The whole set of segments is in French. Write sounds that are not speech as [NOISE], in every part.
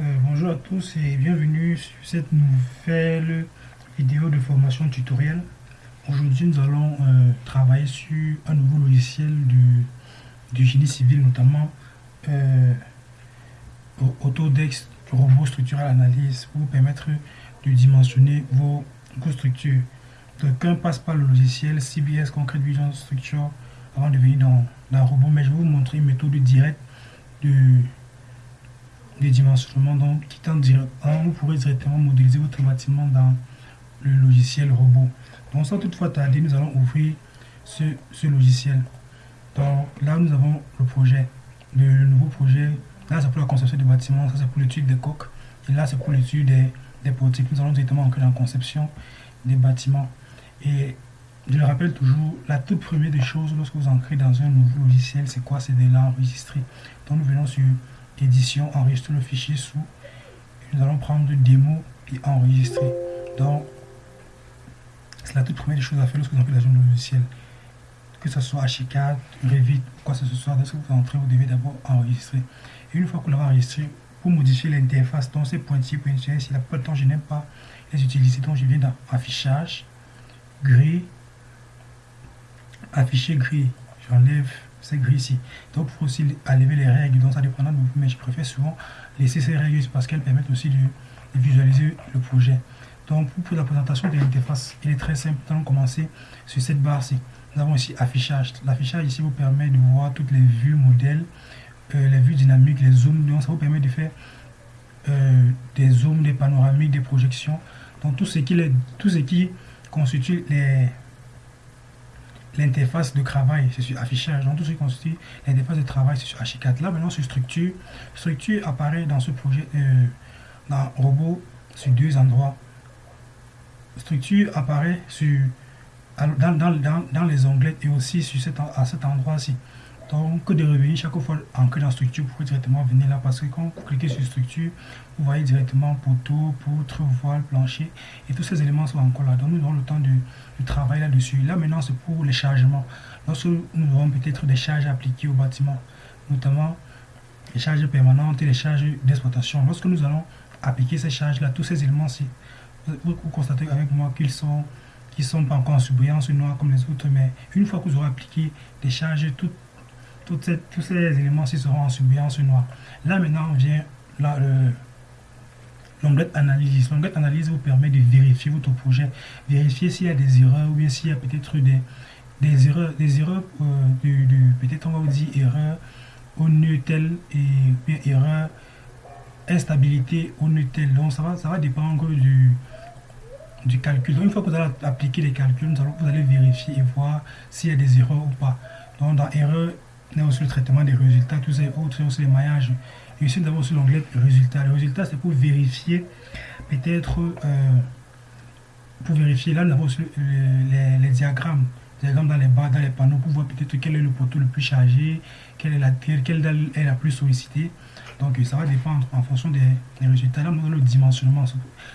Euh, bonjour à tous et bienvenue sur cette nouvelle vidéo de formation tutoriel. Aujourd'hui, nous allons euh, travailler sur un nouveau logiciel du, génie civil, notamment euh, Autodex Robot Structural Analyse pour vous permettre de dimensionner vos, structures. Quelqu'un passe par le logiciel CBS Concrete Vision Structure avant de venir dans, dans robot, mais je vais vous montrer une méthode directe de des dimensionnements. Donc, qui vous pourrez directement modéliser votre bâtiment dans le logiciel robot. Donc, sans toutefois tarder, nous allons ouvrir ce, ce logiciel. Donc, là, nous avons le projet, le, nouveau projet. Là, c'est pour la conception du bâtiment, ça c'est pour l'étude des coques. Et là, c'est pour l'étude des, des. Nous allons directement entrer dans la conception des bâtiments. Et je le rappelle toujours, la toute première des choses lorsque vous entrez dans un nouveau logiciel, c'est quoi? C'est de l'enregistrer. Donc, nous venons sur édition, enregistrer le fichier sous. nous allons prendre démo et enregistrer. Donc, c'est la toute première des choses à faire lorsque vous entrez dans un logiciel. Que ce soit H4, Revit, quoi que ce soit, lorsque vous entrez, vous devez d'abord enregistrer. Et une fois que l'avez enregistré, pour modifier l'interface, donc ces pointillés, pointillés, si la plupart du temps je n'aime pas les utiliser, donc je viens dans affichage, gris, afficher gris, j'enlève c'est gris ici. Donc, il faut aussi enlever les règles, donc ça dépendra de vous, mais je préfère souvent laisser ces règles parce qu'elles permettent aussi de, visualiser le projet. Donc, pour la présentation de l'interface, il est très simple. Nous allons commencer sur cette barre-ci. Nous avons ici affichage. L'affichage ici vous permet de voir toutes les vues modèles, euh, les vues dynamiques, les zooms. Donc, ça vous permet de faire euh, des zooms, des panoramiques, des projections. Donc, tout ce qui, tout ce qui constitue les l'interface de travail, c'est sur affichage. Donc tout ce qui constitue l'interface de travail, c'est sur H4. Là, maintenant, sur structure, structure apparaît dans ce projet, euh, dans robot, sur deux endroits. Structure apparaît sur, dans, dans, dans, les onglets et aussi sur à cet endroit-ci. Donc, de revenir chaque fois ancré dans structure, vous pouvez directement venir là parce que quand vous cliquez sur structure, vous voyez directement poteau, poutre, voile, plancher et tous ces éléments sont encore là. Donc, nous avons le temps de, travailler là-dessus. Là, maintenant, c'est pour les chargements. Lorsque nous aurons peut-être des charges appliquées au bâtiment, notamment les charges permanentes et les charges d'exploitation. Lorsque nous allons appliquer ces charges-là, tous ces éléments-ci, vous, constatez avec moi qu'ils sont qui sont pas encore en surbrillance noire comme les autres, mais une fois que vous aurez appliqué des charges toutes tous ces éléments-ci seront en surbrillance noire. Là, maintenant, vient l'onglet analyse. L'onglet analyse vous permet de vérifier votre projet, vérifier s'il y a des erreurs ou bien s'il y a peut-être des, des erreurs, des erreurs euh, peut-être on va vous dire erreur au nœud tel et erreur instabilité au nœud. Donc ça va, ça va dépendre du, du calcul. Donc une fois que vous allez appliquer les calculs, vous allez vérifier et voir s'il y a des erreurs ou pas. Donc dans erreur on a aussi le traitement des résultats, tous ces autres, aussi les maillages. Et ici, nous avons aussi l'onglet résultats. Le résultat, c'est pour vérifier, peut-être, euh, pour vérifier, là, nous avons aussi les, diagrammes. diagrammes dans les barres, dans les panneaux, pour voir peut-être quel est le poteau le plus chargé, quelle est la, est la plus sollicitée. Donc, ça va dépendre en fonction des, résultats. Là, nous le dimensionnement.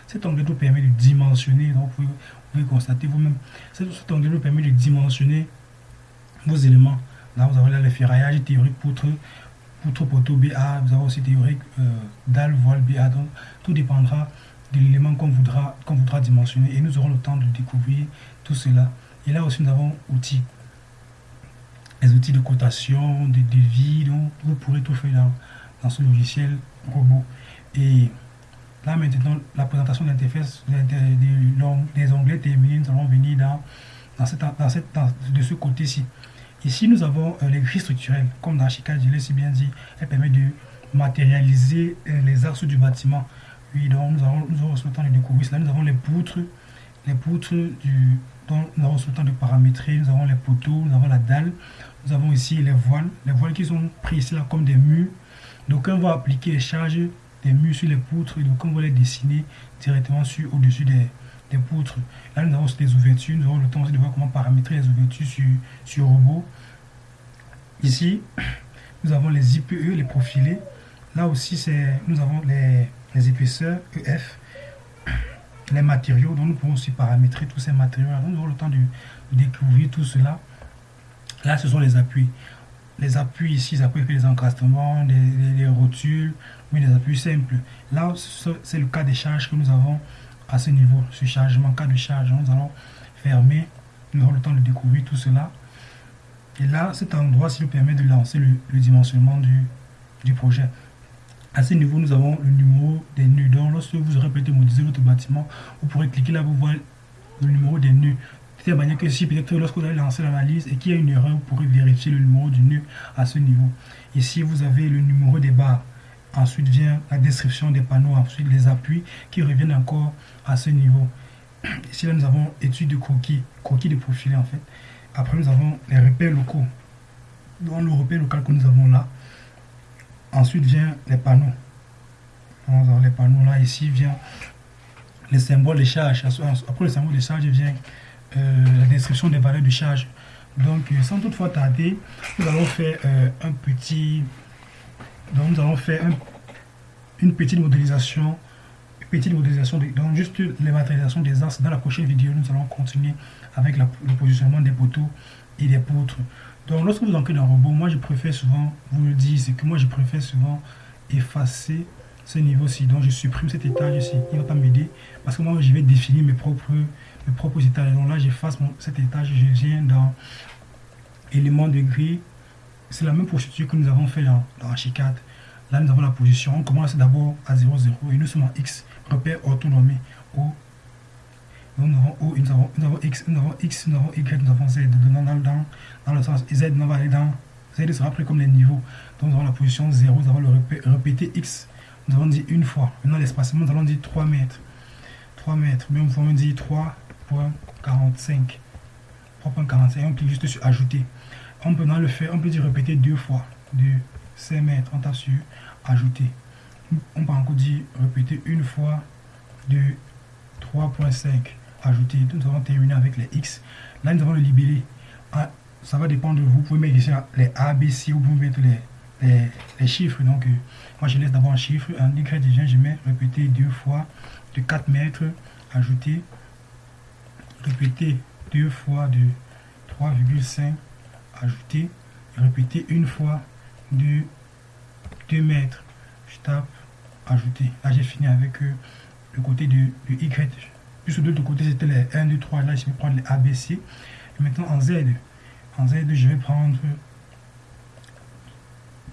Cet onglet nous permet de dimensionner. Donc, vous pouvez, constater vous-même. Cet onglet nous permet de dimensionner vos éléments. Là, vous avez là le ferraillage théorique poutre, poutre poteau BA. Vous avez aussi théorique euh, dalle, voile BA. Donc, tout dépendra de l'élément qu'on voudra, qu'on voudra dimensionner. Et nous aurons le temps de découvrir tout cela. Et là aussi, nous avons outils. Les outils de cotation, de devis. Donc, vous pourrez tout faire dans, dans ce logiciel robot. Et là, maintenant, la présentation de l'interface des, onglets terminés, nous allons venir dans, dans, cette, dans, cette, de ce côté-ci. Ici, nous avons euh, les grilles structurelles. Comme dans Chicago, je l'ai si bien dit, elle permet de matérialiser euh, les axes du bâtiment. Oui, donc nous avons, nous le temps de découvrir cela. Nous avons les poutres, les poutres du, dont nous avons le temps de paramétrer. Nous avons les poteaux, nous avons la dalle. Nous avons ici les voiles. Les voiles qui sont pris ici là comme des murs. Donc on va appliquer les charges des murs sur les poutres et donc on va les dessiner directement sur au-dessus des, poutres. Là, nous avons aussi des ouvertures. Nous avons le temps aussi de voir comment paramétrer les ouvertures sur, sur robot. Ici, [CLEARS THROAT] nous avons les IPE, les profilés. Là aussi, c'est nous avons les, les, épaisseurs EF, [CLEARS THROAT] les matériaux. Donc, nous pouvons aussi paramétrer tous ces matériaux. nous avons le temps de, découvrir tout cela. Là, ce sont les appuis. les appuis ici, les appuis les encastements, les, rotules, mais les appuis simples. Là, c'est le cas des charges que nous avons à ce niveau. Ce chargement, cas de charge, nous allons fermer. Nous aurons le temps de découvrir tout cela. Et là, cet endroit, s'il nous permet de lancer le, dimensionnement du, du, projet. À ce niveau, nous avons le numéro des nœuds. Donc, lorsque vous aurez peut-être modélisé votre bâtiment, vous pourrez cliquer là pour voir le numéro des nœuds. De telle manière que si peut-être lorsque vous allez lancer l'analyse et qu'il y a une erreur, vous pourrez vérifier le numéro du nœud à ce niveau. Ici, vous avez le numéro des barres. Ensuite vient la description des panneaux, ensuite les appuis qui reviennent encore à ce niveau. [CLEARS THROAT] Ici, là, nous avons étude de croquis, croquis de profilé en fait. Après, nous avons les repères locaux. Dans le repère local que nous avons là. Ensuite vient les panneaux. les panneaux là. Ici vient les symboles de charge. Après le symbole de charge vient euh, la description des valeurs de charge. Donc, sans toutefois tarder, nous allons faire euh, un petit... Donc, nous allons faire une petite modélisation petite modélisation, donc juste les matérialisations des axes. Dans la prochaine vidéo, nous allons continuer avec le positionnement des poteaux et des poutres. Donc lorsque vous entrez dans un robot, moi je préfère souvent, vous le dites, c'est que moi je préfère souvent effacer ce niveau-ci. Donc je supprime cet étage ici, il va pas m'aider parce que moi je vais définir mes propres, mes propres étages. Donc là j'efface cet étage, je viens dans éléments de gris. C'est la même procédure que nous avons fait dans, dans H4. Là, nous avons la position. On commence d'abord à 0, 0 et nous sommes en X, repère autonomie. O. Nous avons O, nous avons, X, nous avons X, nous avons Y, nous avons Z. Dans, le sens Z, nous va aller dans. Z sera pris comme les niveaux. Donc nous avons la position 0, nous avons le répété X. Nous avons dit une fois. Maintenant, l'espacement, nous allons dire 3 mètres. 3 mètres. Mais on pouvons dire 3.45. 3.45. On clique juste sur ajouter. Peut dans le faire, on peut dire répéter deux fois. 2, 5 mètres. On tape sur ajouter. On peut encore dire répéter une fois de 3.5. Ajouter. Nous allons terminer avec les X. Là, nous avons le libellé. Ah, ça va dépendre de vous. Vous pouvez mettre ici les A, B, C, ou vous pouvez mettre les, les, chiffres. Donc, euh, moi, je laisse d'abord un chiffre. Un Y, je mets répéter deux fois de 4 mètres. Ajouter. Répéter deux fois de 3,5. Ajouter. Répéter une fois de 2 mètres. Je tape ajouter. Là, j'ai fini avec euh, le côté du, Y. Puisque de l'autre côté, c'était les 1, 2, 3. Là, je vais prendre les ABC. Et maintenant, en Z, en Z, je vais prendre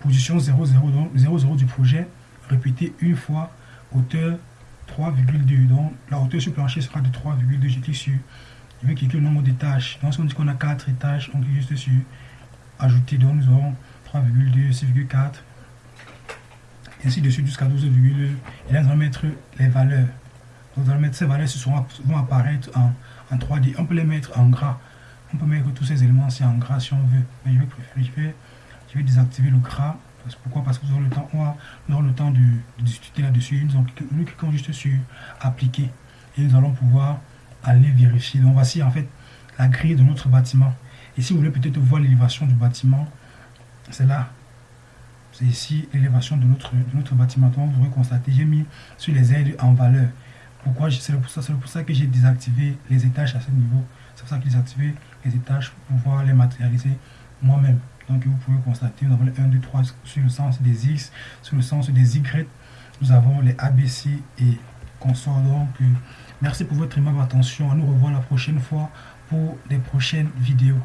position 0, 0, donc 0, 0 du projet, répéter une fois, hauteur 3,2. Donc, la hauteur sur plancher sera de 3,2. Je clique sur, je vais cliquer le nombre d'étages. Donc, si on dit qu'on a 4 étages, on clique juste sur ajouter. Donc, nous aurons 3,2, 6,4, ainsi de suite jusqu'à 12,2. Et là, nous allons mettre les valeurs. Nous allons mettre ces valeurs, ce vont apparaître en, en 3D. On peut les mettre en gras. On peut mettre tous ces éléments en gras si on veut. Mais je vais préférer, je vais, désactiver le gras. pourquoi? Parce que nous aurons le temps, on aura le temps de, discuter là-dessus. Nous, nous cliquons juste sur appliquer. Et nous allons pouvoir aller vérifier. Donc voici en fait la grille de notre bâtiment. Et si vous voulez peut-être voir l'élévation du bâtiment, c'est là. C'est ici l'élévation de notre, de notre bâtiment. Donc, vous pourrez constater, j'ai mis sur les aides en valeur. Pourquoi C'est pour, pour ça que j'ai désactivé les étages à ce niveau. C'est pour ça que j'ai désactivé les étages pour pouvoir les matérialiser moi-même. Donc, vous pouvez constater, nous avons les 1, 2, 3 sur le sens des X, sur le sens des Y. Nous avons les ABC et consorts. Donc, euh, merci pour votre aimable attention. On nous revoit la prochaine fois pour des prochaines vidéos.